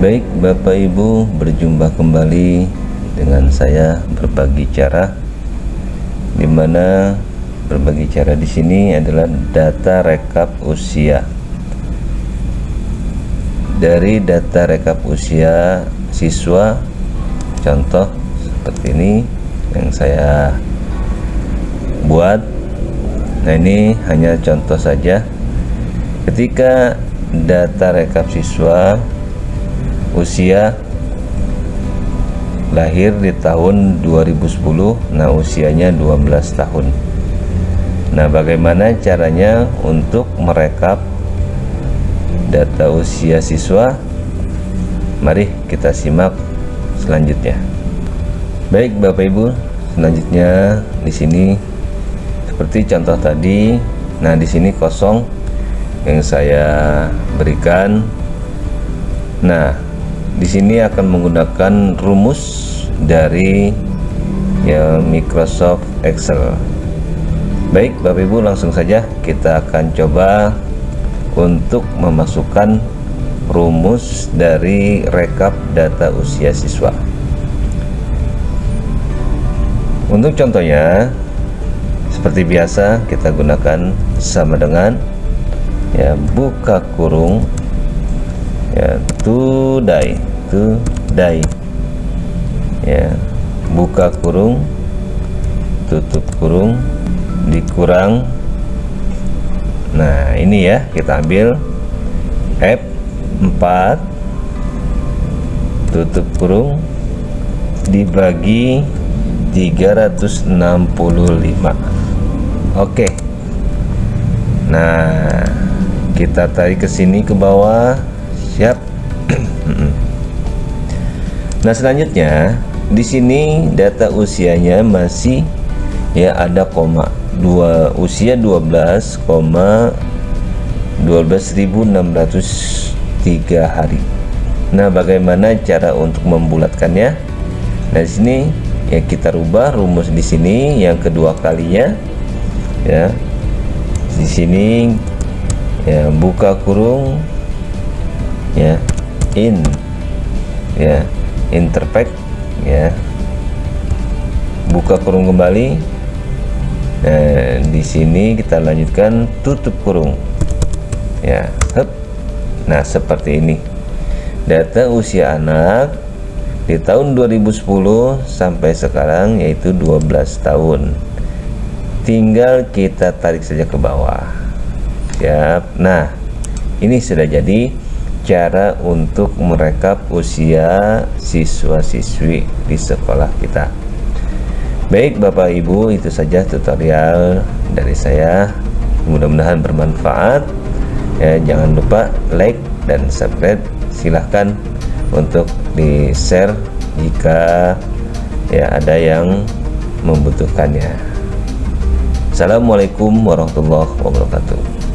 Baik Bapak Ibu berjumpa kembali dengan saya berbagi cara di mana berbagi cara di sini adalah data rekap usia. Dari data rekap usia siswa contoh seperti ini yang saya buat. Nah ini hanya contoh saja. Ketika data rekap siswa usia lahir di tahun 2010 nah usianya 12 tahun. Nah bagaimana caranya untuk merekap data usia siswa? Mari kita simak selanjutnya. Baik Bapak Ibu selanjutnya di sini seperti contoh tadi nah di sini kosong yang saya berikan. Nah di sini akan menggunakan rumus dari ya Microsoft Excel. Baik Bapak Ibu langsung saja kita akan coba untuk memasukkan rumus dari rekap data usia siswa. Untuk contohnya seperti biasa kita gunakan sama dengan ya buka kurung ya today today ya buka kurung tutup kurung dikurang. Nah ini ya kita ambil. F4 tutup kurung dibagi 365 oke. Nah kita tarik ke sini ke bawah siap Nah selanjutnya di sini data usianya masih ya ada koma dua usia 12, 12.603 hari. Nah bagaimana cara untuk membulatkannya? Nah di sini ya kita rubah rumus di sini yang kedua kalinya ya di sini ya buka kurung ya in ya interpack ya. Buka kurung kembali nah di sini kita lanjutkan tutup kurung ya hup. nah seperti ini. Data usia anak di tahun 2010 sampai sekarang yaitu 12 tahun. Tinggal kita tarik saja ke bawah. Siap. Nah ini sudah jadi cara untuk merekap usia siswa-siswi di sekolah kita. Baik Bapak Ibu itu saja tutorial dari saya. Mudah-mudahan bermanfaat. Ya jangan lupa like dan subscribe. Silahkan untuk di share jika ya ada yang membutuhkannya. Assalamualaikum warahmatullahi wabarakatuh